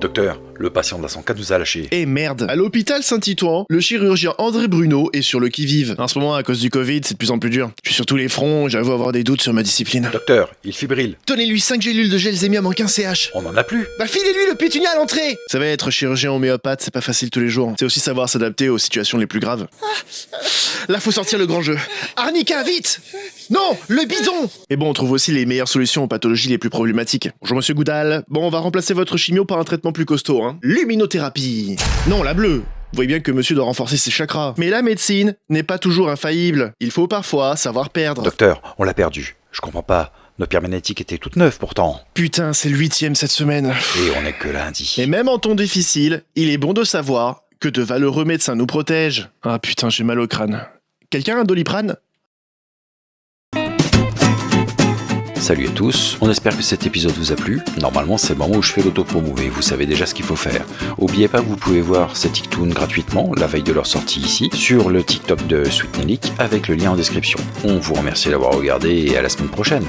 Docteur, le patient de la 104 nous a lâché. Et merde À l'hôpital Saint-Titouan, le chirurgien André Bruno est sur le qui-vive. En ce moment, à cause du Covid, c'est de plus en plus dur. Je suis sur tous les fronts, j'avoue avoir des doutes sur ma discipline. Docteur, il fibrille. Donnez-lui 5 gélules de gelzémium en 15 CH. On en a plus. Bah filez-lui le pétunia à l'entrée Ça va être chirurgien homéopathe, c'est pas facile tous les jours. C'est aussi savoir s'adapter aux situations les plus graves. Là, faut sortir le grand jeu. Arnica, vite Non, le bidon Et bon, on trouve aussi les meilleures solutions aux pathologies les plus problématiques. Bonjour monsieur Goudal. Bon, on va remplacer votre chimio par un traitement plus costaud, hein. Luminothérapie. Non, la bleue. Vous voyez bien que monsieur doit renforcer ses chakras. Mais la médecine n'est pas toujours infaillible. Il faut parfois savoir perdre. Docteur, on l'a perdu. Je comprends pas. Nos pierres magnétiques étaient toutes neuves pourtant. Putain, c'est le huitième cette semaine. Et on est que lundi. Et même en temps difficile, il est bon de savoir que de valeureux médecins nous protègent. Ah putain, j'ai mal au crâne. Quelqu'un a un doliprane? Salut à tous, on espère que cet épisode vous a plu. Normalement, c'est le moment où je fais l'autopromo et vous savez déjà ce qu'il faut faire. Oubliez pas que vous pouvez voir ces TikToks gratuitement la veille de leur sortie ici sur le TikTok de Sweet Nelik avec le lien en description. On vous remercie d'avoir regardé et à la semaine prochaine.